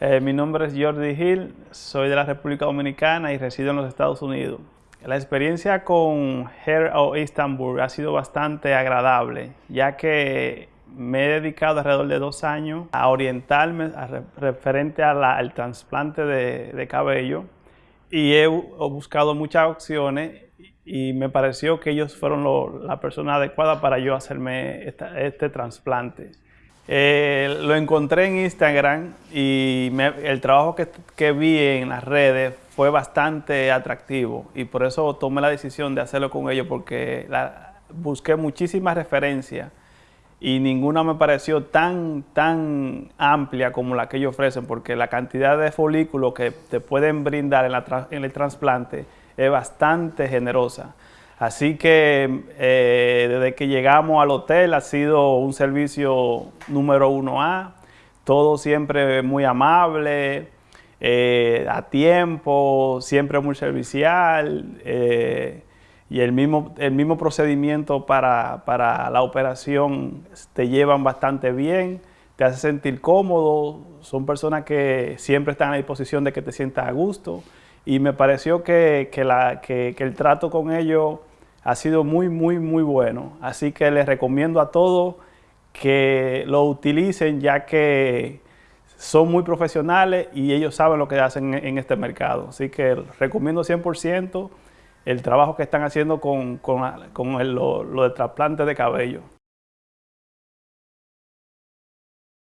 Eh, mi nombre es Jordi Hill, soy de la República Dominicana y resido en los Estados Unidos. La experiencia con Hair o Istanbul ha sido bastante agradable, ya que me he dedicado alrededor de dos años a orientarme referente al trasplante de, cabello y he, buscado muchas opciones y me pareció que ellos fueron la persona adecuada para yo hacerme este trasplante. Eh, lo encontré en Instagram y el trabajo que, vi en las redes fue bastante atractivo y por eso tomé la decisión de hacerlo con ellos porque busqué muchísimas referencias y ninguna me pareció tan, tan amplia como la que ellos ofrecen porque la cantidad de folículos que te pueden brindar en el trasplante es bastante generosa. Así que eh, desde que llegamos al hotel ha sido un servicio número uno A, todo siempre muy amable, eh, a tiempo, siempre muy servicial eh, y el mismo, el mismo procedimiento para, para, la operación te llevan bastante bien, te hace sentir cómodo, son personas que siempre están a disposición de que te sientas a gusto. Y me pareció que, la, que el trato con ellos ha sido muy, muy, muy bueno. Así que les recomiendo a todos que lo utilicen ya que son muy profesionales y ellos saben lo que hacen en, este mercado. Así que recomiendo 100% el trabajo que están haciendo con, lo, lo de trasplante de cabello.